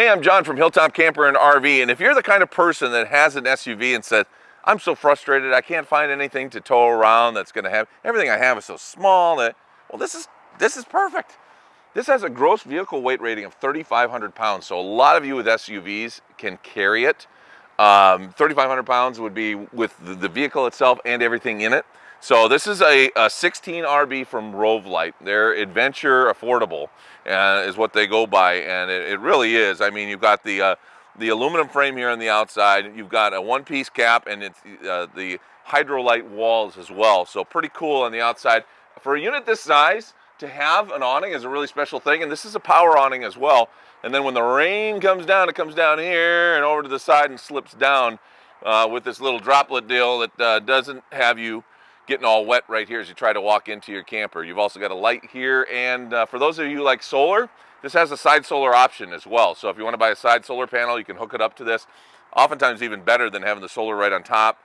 Hey, I'm John from Hilltop Camper and RV, and if you're the kind of person that has an SUV and said, I'm so frustrated, I can't find anything to tow around that's gonna have, everything I have is so small that, well, this is, this is perfect. This has a gross vehicle weight rating of 3,500 pounds, so a lot of you with SUVs can carry it. Um, 3,500 pounds would be with the, vehicle itself and everything in it. So this is a, a 16 RB from Rove Lite. They're adventure affordable uh, is what they go by, and it, it really is. I mean, you've got the uh, the aluminum frame here on the outside. You've got a one-piece cap, and it's uh, the hydrolite walls as well. So pretty cool on the outside. For a unit this size, to have an awning is a really special thing, and this is a power awning as well. And then when the rain comes down, it comes down here and over to the side and slips down uh, with this little droplet deal that uh, doesn't have you getting all wet right here as you try to walk into your camper. You've also got a light here, and uh, for those of you like solar, this has a side solar option as well. So if you want to buy a side solar panel, you can hook it up to this. Oftentimes even better than having the solar right on top.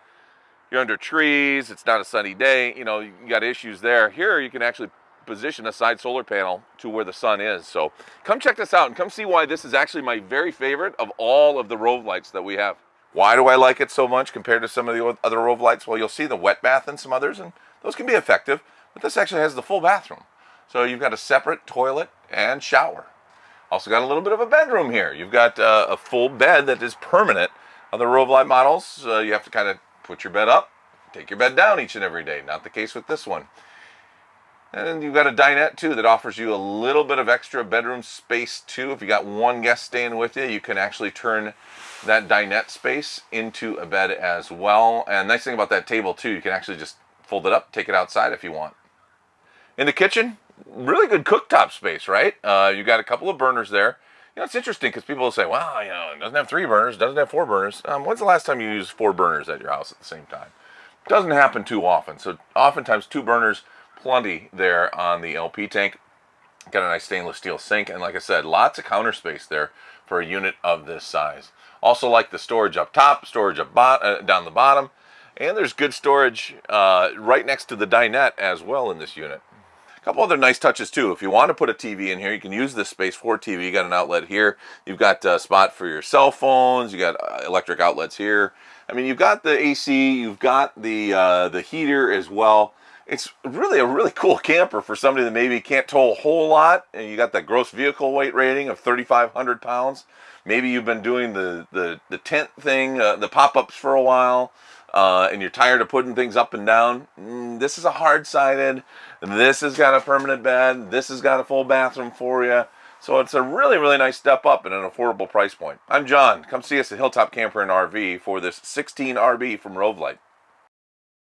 You're under trees, it's not a sunny day, you know, you got issues there. Here you can actually position a side solar panel to where the sun is. So come check this out and come see why this is actually my very favorite of all of the Rove Lites that we have. Why do I like it so much compared to some of the other Rove Lites? Well, you'll see the wet bath and some others, and those can be effective, but this actually has the full bathroom. So you've got a separate toilet and shower. Also got a little bit of a bedroom here. You've got uh, a full bed that is permanent. Other light models, uh, you have to kind of put your bed up, take your bed down each and every day. Not the case with this one. And you've got a dinette too that offers you a little bit of extra bedroom space too. If you got one guest staying with you, you can actually turn that dinette space into a bed as well. And nice thing about that table too, you can actually just fold it up, take it outside if you want. In the kitchen, really good cooktop space, right? Uh, you got a couple of burners there. You know, it's interesting because people say, well, you know, it doesn't have three burners, doesn't have four burners. Um, when's the last time you used four burners at your house at the same time? Doesn't happen too often. So oftentimes two burners plenty there on the LP tank. Got a nice stainless steel sink, and like I said, lots of counter space there for a unit of this size. Also like the storage up top, storage up uh, down the bottom, and there's good storage uh, right next to the dinette as well in this unit. A couple other nice touches too. If you want to put a TV in here, you can use this space for TV. You got an outlet here. You've got a spot for your cell phones. You got uh, electric outlets here. I mean, you've got the AC. You've got the uh, the heater as well it's really a really cool camper for somebody that maybe can't tow a whole lot and you got that gross vehicle weight rating of 3,500 pounds. Maybe you've been doing the, the, the tent thing, uh, the pop-ups for a while, uh, and you're tired of putting things up and down. Mm, this is a hard-sided. This has got a permanent bed. This has got a full bathroom for you. So it's a really, really nice step up at an affordable price point. I'm John. Come see us at Hilltop Camper and RV for this 16 RB from Rove Lite.